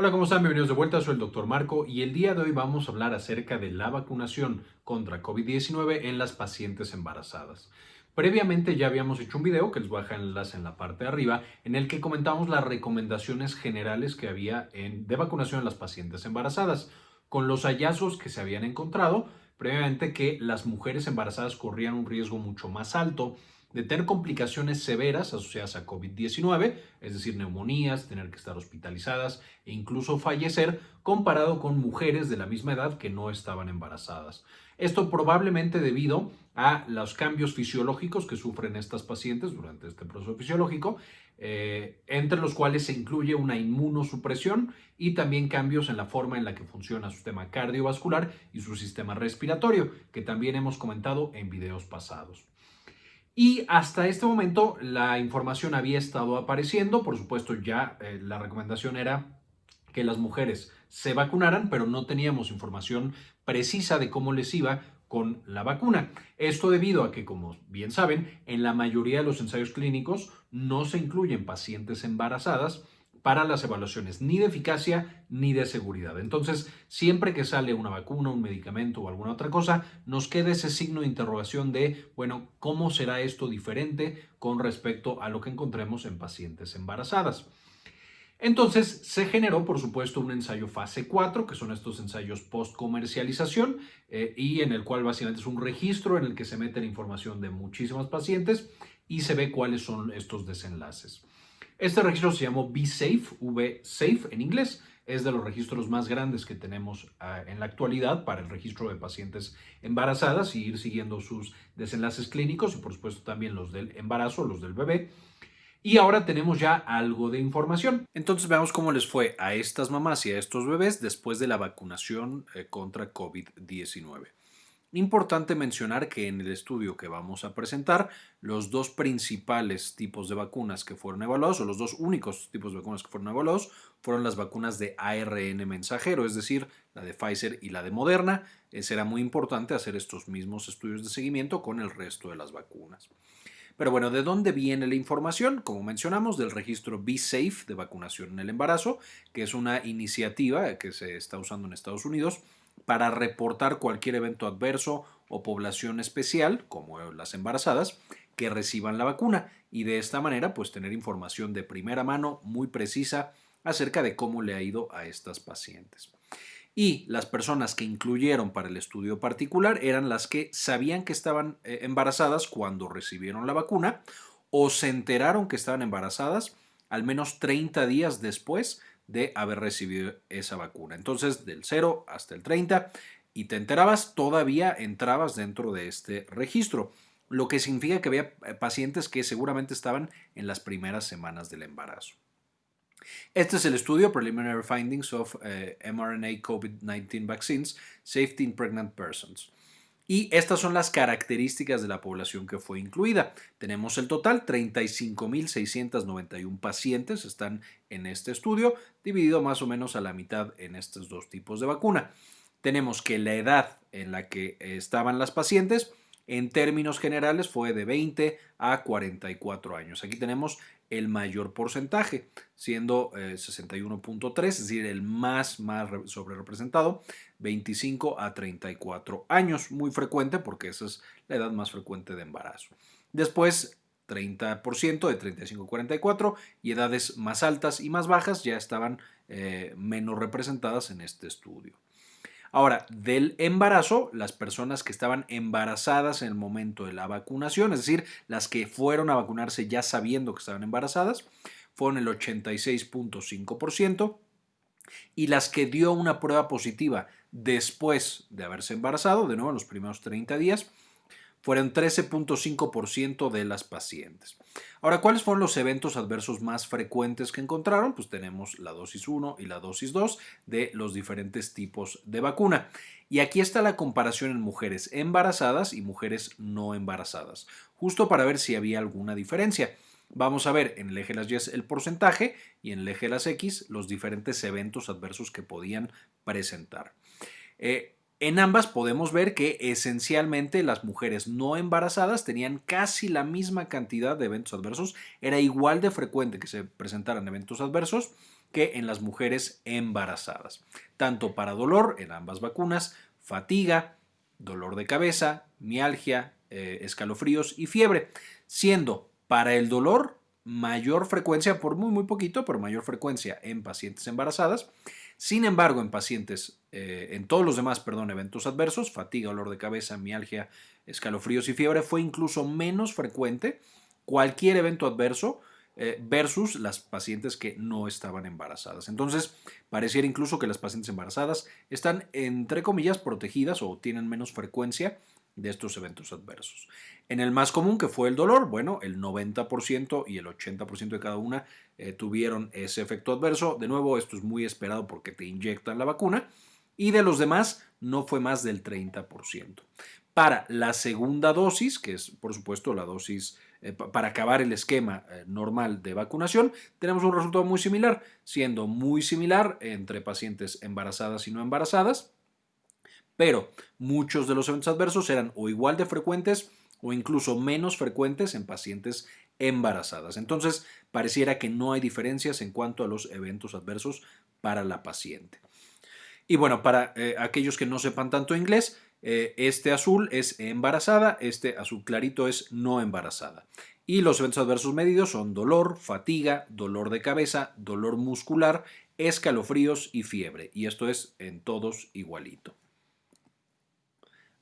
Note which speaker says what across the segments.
Speaker 1: Hola, ¿cómo están? Bienvenidos de vuelta, soy el Dr. Marco y el día de hoy vamos a hablar acerca de la vacunación contra COVID-19 en las pacientes embarazadas. Previamente ya habíamos hecho un video, que les voy a dejar enlace en la parte de arriba, en el que comentamos las recomendaciones generales que había en, de vacunación en las pacientes embarazadas, con los hallazgos que se habían encontrado, previamente que las mujeres embarazadas corrían un riesgo mucho más alto de tener complicaciones severas asociadas a COVID-19, es decir, neumonías, tener que estar hospitalizadas e incluso fallecer, comparado con mujeres de la misma edad que no estaban embarazadas. Esto probablemente debido a los cambios fisiológicos que sufren estas pacientes durante este proceso fisiológico, eh, entre los cuales se incluye una inmunosupresión y también cambios en la forma en la que funciona su sistema cardiovascular y su sistema respiratorio, que también hemos comentado en videos pasados. Y hasta este momento la información había estado apareciendo, por supuesto ya eh, la recomendación era que las mujeres se vacunaran, pero no teníamos información precisa de cómo les iba con la vacuna. Esto debido a que, como bien saben, en la mayoría de los ensayos clínicos no se incluyen pacientes embarazadas para las evaluaciones ni de eficacia ni de seguridad. Entonces, siempre que sale una vacuna, un medicamento o alguna otra cosa, nos queda ese signo de interrogación de, bueno, ¿cómo será esto diferente con respecto a lo que encontremos en pacientes embarazadas? Entonces se generó, por supuesto, un ensayo fase 4, que son estos ensayos post-comercialización, eh, y en el cual básicamente es un registro en el que se mete la información de muchísimas pacientes y se ve cuáles son estos desenlaces. Este registro se llamó V-Safe, V-Safe en inglés. Es de los registros más grandes que tenemos ah, en la actualidad para el registro de pacientes embarazadas y ir siguiendo sus desenlaces clínicos y por supuesto también los del embarazo, los del bebé. Y ahora tenemos ya algo de información. Entonces veamos cómo les fue a estas mamás y a estos bebés después de la vacunación eh, contra COVID-19. Importante mencionar que en el estudio que vamos a presentar, los dos principales tipos de vacunas que fueron evaluados, o los dos únicos tipos de vacunas que fueron evaluados, fueron las vacunas de ARN mensajero, es decir, la de Pfizer y la de Moderna. Será muy importante hacer estos mismos estudios de seguimiento con el resto de las vacunas. Pero bueno, ¿de dónde viene la información? Como mencionamos, del registro Be Safe de vacunación en el embarazo, que es una iniciativa que se está usando en Estados Unidos para reportar cualquier evento adverso o población especial, como las embarazadas, que reciban la vacuna y de esta manera pues tener información de primera mano muy precisa acerca de cómo le ha ido a estas pacientes. Y las personas que incluyeron para el estudio particular eran las que sabían que estaban eh, embarazadas cuando recibieron la vacuna o se enteraron que estaban embarazadas al menos 30 días después de haber recibido esa vacuna. Entonces, del 0 hasta el 30 y te enterabas, todavía entrabas dentro de este registro, lo que significa que había eh, pacientes que seguramente estaban en las primeras semanas del embarazo. Este es el estudio Preliminary Findings of eh, mRNA COVID-19 Vaccines Safety in Pregnant Persons. Y estas son las características de la población que fue incluida. Tenemos el total, 35.691 pacientes están en este estudio, dividido más o menos a la mitad en estos dos tipos de vacuna. Tenemos que la edad en la que estaban las pacientes, en términos generales, fue de 20 a 44 años. Aquí tenemos el mayor porcentaje, siendo 61.3, eh, es decir, el más, más sobre representado, 25 a 34 años, muy frecuente porque esa es la edad más frecuente de embarazo. Después, 30% de 35 a 44 y edades más altas y más bajas ya estaban eh, menos representadas en este estudio. Ahora, del embarazo, las personas que estaban embarazadas en el momento de la vacunación, es decir, las que fueron a vacunarse ya sabiendo que estaban embarazadas, fueron el 86.5% y las que dio una prueba positiva después de haberse embarazado, de nuevo en los primeros 30 días, fueron 13.5% de las pacientes. Ahora, ¿cuáles fueron los eventos adversos más frecuentes que encontraron? Pues tenemos la dosis 1 y la dosis 2 de los diferentes tipos de vacuna. Y aquí está la comparación en mujeres embarazadas y mujeres no embarazadas, justo para ver si había alguna diferencia. Vamos a ver en el eje las Y el porcentaje y en el eje las X los diferentes eventos adversos que podían presentar. Eh, en ambas podemos ver que esencialmente las mujeres no embarazadas tenían casi la misma cantidad de eventos adversos, era igual de frecuente que se presentaran eventos adversos que en las mujeres embarazadas, tanto para dolor en ambas vacunas, fatiga, dolor de cabeza, mialgia, eh, escalofríos y fiebre, siendo para el dolor mayor frecuencia, por muy muy poquito, pero mayor frecuencia en pacientes embarazadas. Sin embargo, en pacientes, eh, en todos los demás, eventos adversos, fatiga, dolor de cabeza, mialgia, escalofríos y fiebre, fue incluso menos frecuente cualquier evento adverso eh, versus las pacientes que no estaban embarazadas. Entonces, pareciera incluso que las pacientes embarazadas están, entre comillas, protegidas o tienen menos frecuencia de estos eventos adversos. En el más común, que fue el dolor, bueno, el 90% y el 80% de cada una eh, tuvieron ese efecto adverso. De nuevo, esto es muy esperado porque te inyectan la vacuna. Y de los demás, no fue más del 30%. Para la segunda dosis, que es por supuesto la dosis eh, para acabar el esquema eh, normal de vacunación, tenemos un resultado muy similar, siendo muy similar entre pacientes embarazadas y no embarazadas, pero muchos de los eventos adversos eran o igual de frecuentes o incluso menos frecuentes en pacientes embarazadas. Entonces, pareciera que no hay diferencias en cuanto a los eventos adversos para la paciente. Y bueno, para eh, aquellos que no sepan tanto inglés, eh, este azul es embarazada, este azul clarito es no embarazada. Y los eventos adversos medidos son dolor, fatiga, dolor de cabeza, dolor muscular, escalofríos y fiebre. Y esto es en todos igualito.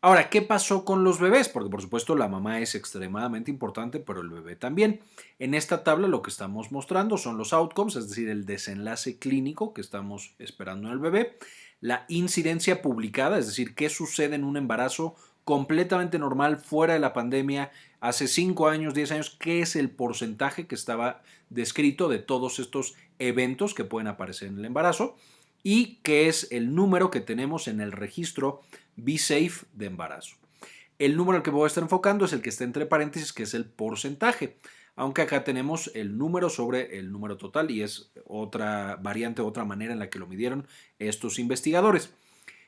Speaker 1: Ahora, ¿qué pasó con los bebés? Porque por supuesto la mamá es extremadamente importante, pero el bebé también. En esta tabla lo que estamos mostrando son los outcomes, es decir, el desenlace clínico que estamos esperando en el bebé la incidencia publicada, es decir, qué sucede en un embarazo completamente normal fuera de la pandemia hace 5 años, 10 años, qué es el porcentaje que estaba descrito de todos estos eventos que pueden aparecer en el embarazo y qué es el número que tenemos en el registro BeSafe de embarazo. El número al que voy a estar enfocando es el que está entre paréntesis, que es el porcentaje aunque acá tenemos el número sobre el número total y es otra variante, otra manera en la que lo midieron estos investigadores.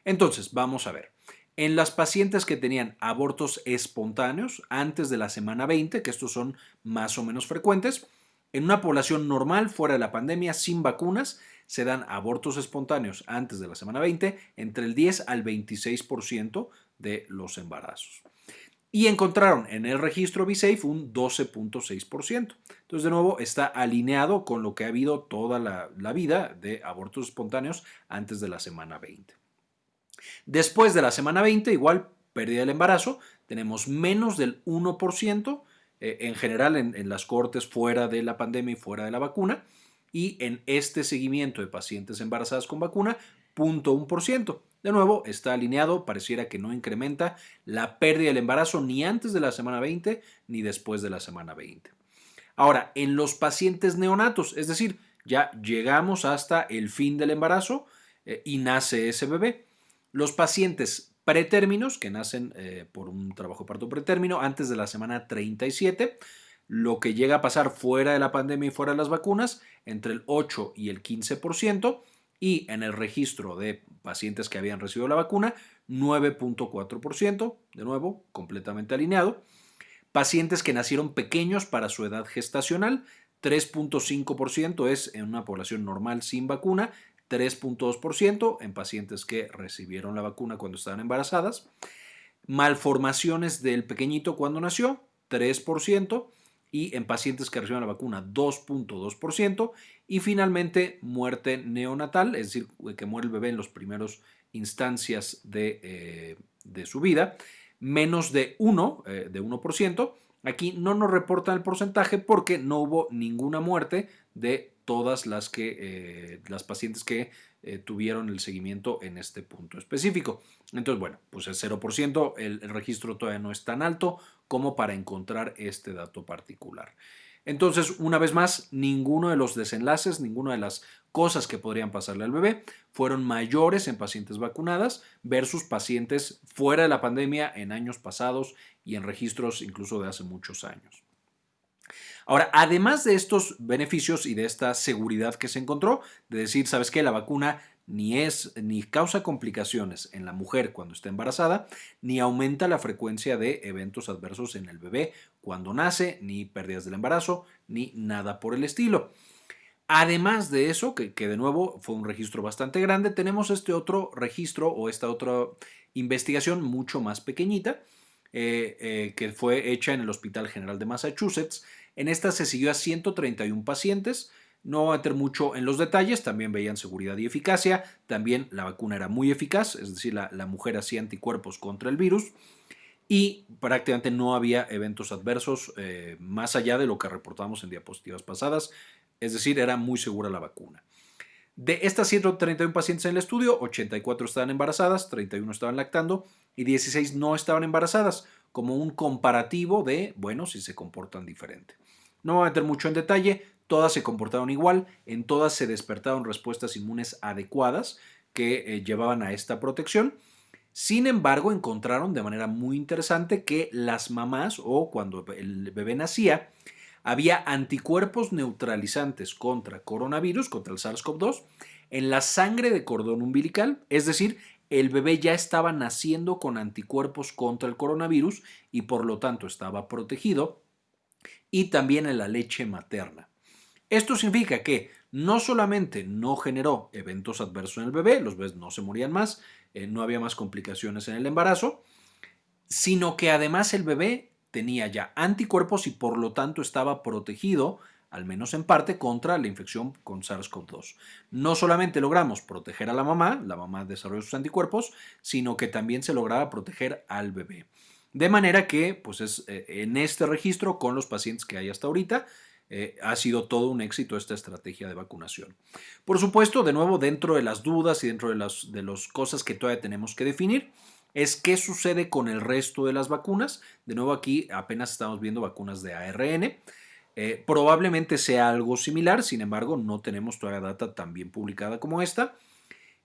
Speaker 1: Entonces, vamos a ver. En las pacientes que tenían abortos espontáneos antes de la semana 20, que estos son más o menos frecuentes, en una población normal fuera de la pandemia sin vacunas, se dan abortos espontáneos antes de la semana 20 entre el 10 al 26% de los embarazos y encontraron en el registro BSafe un 12.6%. Entonces, de nuevo, está alineado con lo que ha habido toda la, vida de abortos espontáneos antes de la semana 20. Después de la semana 20, igual pérdida del embarazo, tenemos menos del 1% eh, en general en, en las cortes fuera de la pandemia y fuera de la vacuna. Y en este seguimiento de pacientes embarazadas con vacuna, 0.1%. De nuevo, está alineado, pareciera que no incrementa la pérdida del embarazo ni antes de la semana 20 ni después de la semana 20. Ahora, en los pacientes neonatos, es decir, ya llegamos hasta el fin del embarazo eh, y nace ese bebé. Los pacientes pretérminos, que nacen eh, por un trabajo parto pretérmino antes de la semana 37, lo que llega a pasar fuera de la pandemia y fuera de las vacunas, entre el 8 y el 15%, y en el registro de pacientes que habían recibido la vacuna, 9.4%, de nuevo, completamente alineado. Pacientes que nacieron pequeños para su edad gestacional, 3.5% es en una población normal sin vacuna, 3.2% en pacientes que recibieron la vacuna cuando estaban embarazadas. Malformaciones del pequeñito cuando nació, 3% y en pacientes que reciben la vacuna 2.2% y finalmente muerte neonatal, es decir, que muere el bebé en las primeras instancias de, eh, de, su vida, menos de 1, eh, de 1%. Aquí no nos reportan el porcentaje porque no hubo ninguna muerte de todas las, que, eh, las pacientes que tuvieron el seguimiento en este punto específico. Entonces, bueno, pues el 0%, el registro todavía no es tan alto como para encontrar este dato particular. Entonces, una vez más, ninguno de los desenlaces, ninguna de las cosas que podrían pasarle al bebé fueron mayores en pacientes vacunadas versus pacientes fuera de la pandemia en años pasados y en registros incluso de hace muchos años. Ahora, además de estos beneficios y de esta seguridad que se encontró, de decir, ¿sabes qué? La vacuna ni es ni causa complicaciones en la mujer cuando está embarazada, ni aumenta la frecuencia de eventos adversos en el bebé cuando nace, ni pérdidas del embarazo, ni nada por el estilo.
Speaker 2: Además de eso, que, de nuevo fue un registro bastante grande, tenemos este otro registro o esta otra investigación mucho más pequeñita eh, eh, que fue hecha en el Hospital General de Massachusetts. En esta se siguió a 131 pacientes. No voy a meter mucho en los detalles, también veían seguridad y eficacia, también la vacuna era muy eficaz, es decir, la, mujer hacía anticuerpos contra el virus y prácticamente no había eventos adversos eh, más allá de lo que reportamos en diapositivas pasadas. Es decir, era muy segura la vacuna. De estas 131 pacientes en el estudio, 84 estaban embarazadas, 31 estaban lactando y 16 no estaban embarazadas, como un comparativo de, bueno, si se comportan diferente. No voy a meter mucho en detalle, todas se comportaron igual, en todas se despertaron respuestas inmunes adecuadas que eh, llevaban a esta protección. Sin embargo, encontraron de manera muy interesante que las mamás o cuando el bebé nacía, había anticuerpos neutralizantes contra coronavirus, contra el SARS-CoV-2, en la sangre de cordón umbilical, es decir, el bebé ya estaba naciendo con anticuerpos contra el coronavirus y por lo tanto estaba protegido, y también en la leche materna. Esto significa que no solamente no generó eventos adversos en el bebé, los bebés no se morían más, eh, no había más complicaciones en el embarazo, sino que además el bebé tenía ya anticuerpos y por lo tanto estaba protegido, al menos en parte, contra la infección con SARS-CoV-2. No solamente logramos proteger a la mamá, la mamá desarrolló sus anticuerpos, sino que también se lograba proteger al bebé. De manera que, pues es, eh, en este registro, con los pacientes que hay hasta ahorita, eh, ha sido todo un éxito esta estrategia de vacunación. Por supuesto, de nuevo, dentro de las dudas y dentro de las de cosas que todavía tenemos que definir, es qué sucede con el resto de las vacunas. De nuevo aquí apenas estamos viendo vacunas de ARN. Eh, probablemente sea algo similar, sin embargo no tenemos todavía data tan bien publicada como esta.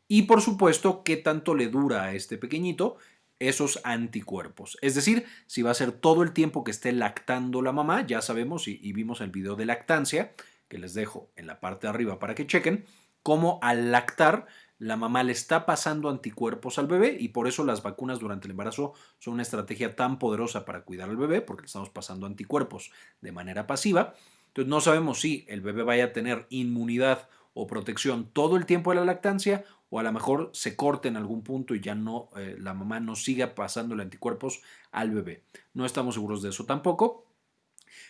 Speaker 2: Y por supuesto, qué tanto le dura a este pequeñito esos anticuerpos. Es decir, si va a ser todo el tiempo que esté lactando la mamá, ya sabemos y, vimos el video de lactancia, que les dejo en la parte de arriba para que chequen, cómo al lactar la mamá le está pasando anticuerpos al bebé y por eso las vacunas durante el embarazo son una estrategia tan poderosa para cuidar al bebé porque le estamos pasando anticuerpos de manera pasiva. Entonces no sabemos si el bebé vaya a tener inmunidad o protección todo el tiempo de la lactancia o a lo mejor se corte en algún punto y ya no eh, la mamá no siga pasándole anticuerpos al bebé. No estamos seguros de eso tampoco.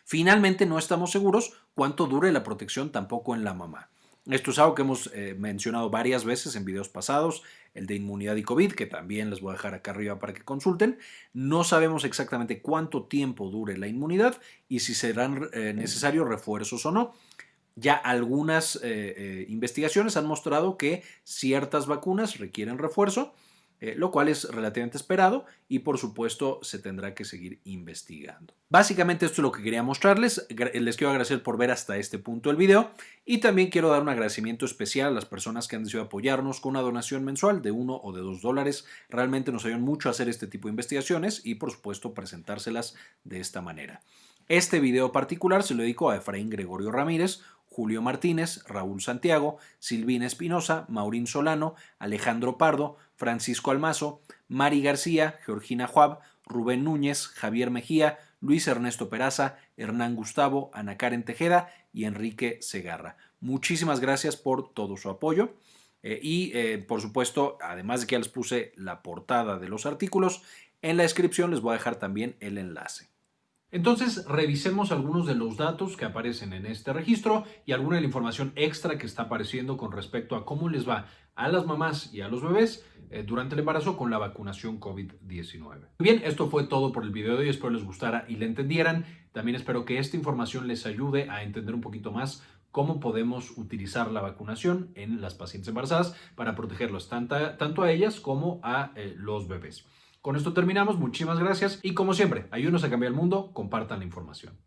Speaker 2: Finalmente no estamos seguros cuánto dure la protección tampoco en la mamá. Esto es algo que hemos eh, mencionado varias veces en videos pasados, el de inmunidad y COVID, que también les voy a dejar acá arriba para que consulten. No sabemos exactamente cuánto tiempo dure la inmunidad y si serán eh, necesarios refuerzos o no. Ya algunas eh, investigaciones han mostrado que ciertas vacunas requieren refuerzo eh, lo cual es relativamente esperado y por supuesto se tendrá que seguir investigando. Básicamente esto es lo que quería mostrarles, les quiero agradecer por ver hasta este punto el video y también quiero dar un agradecimiento especial a las personas que han decidido apoyarnos con una donación mensual de uno o de dos dólares, realmente nos ayudan mucho a hacer este tipo de investigaciones y por supuesto presentárselas de esta manera. Este video particular se lo dedico a Efraín Gregorio Ramírez, Julio Martínez, Raúl Santiago, Silvina Espinosa, Maurín Solano, Alejandro Pardo, Francisco Almazo, Mari García, Georgina Juab, Rubén Núñez, Javier Mejía, Luis Ernesto Peraza, Hernán Gustavo, Ana Karen Tejeda y Enrique Segarra. Muchísimas gracias por todo su apoyo. Eh, y eh, por supuesto, además de que ya les puse la portada de los artículos, en la descripción les voy a dejar también el enlace.
Speaker 1: Entonces, revisemos algunos de los datos que aparecen en este registro y alguna de la información extra que está apareciendo con respecto a cómo les va a las mamás y a los bebés eh, durante el embarazo con la vacunación COVID-19. Bien, esto fue todo por el video de hoy. Espero les gustara y le entendieran. También espero que esta información les ayude a entender un poquito más cómo podemos utilizar la vacunación en las pacientes embarazadas para protegerlos tanto a ellas como a eh, los bebés. Con esto terminamos, muchísimas gracias y como siempre, ayúdenos a cambiar el mundo, compartan la información.